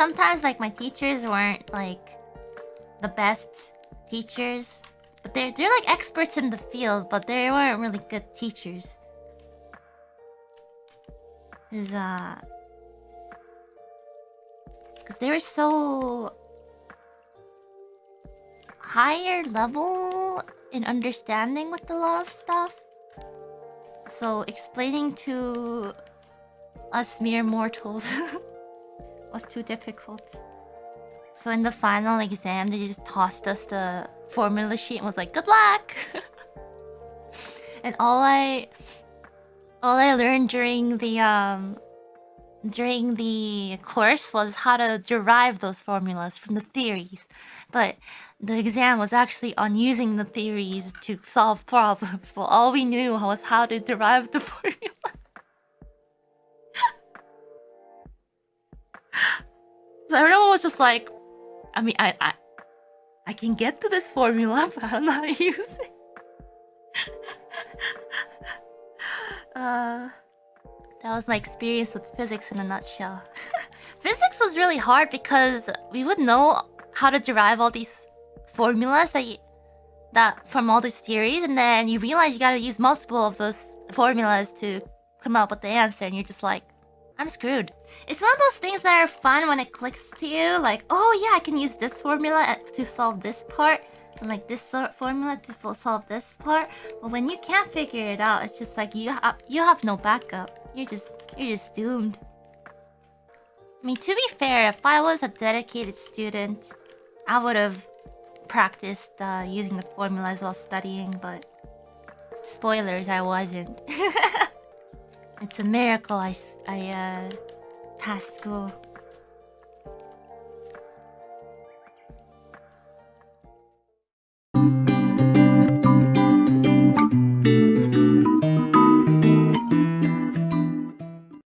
Sometimes like my teachers weren't like the best teachers. But they're they're like experts in the field, but they weren't really good teachers. Cause uh Cause they were so higher level in understanding with a lot of stuff. So explaining to us mere mortals was too difficult. So in the final exam, they just tossed us the formula sheet and was like, good luck! and all I... All I learned during the, um... During the course was how to derive those formulas from the theories. But the exam was actually on using the theories to solve problems. Well, all we knew was how to derive the formula. So everyone was just like, I mean, I, I, I can get to this formula, but I don't know how to use it. uh, that was my experience with physics in a nutshell. physics was really hard because we would know how to derive all these formulas that you, that from all these theories, and then you realize you gotta use multiple of those formulas to come up with the answer, and you're just like, I'm screwed. It's one of those things that are fun when it clicks to you, like, oh yeah, I can use this formula to solve this part, and like this sort formula to solve this part. But when you can't figure it out, it's just like you have you have no backup. You're just you're just doomed. I mean, to be fair, if I was a dedicated student, I would have practiced uh, using the formulas while studying, but spoilers, I wasn't. it's a miracle I, I uh, passed school.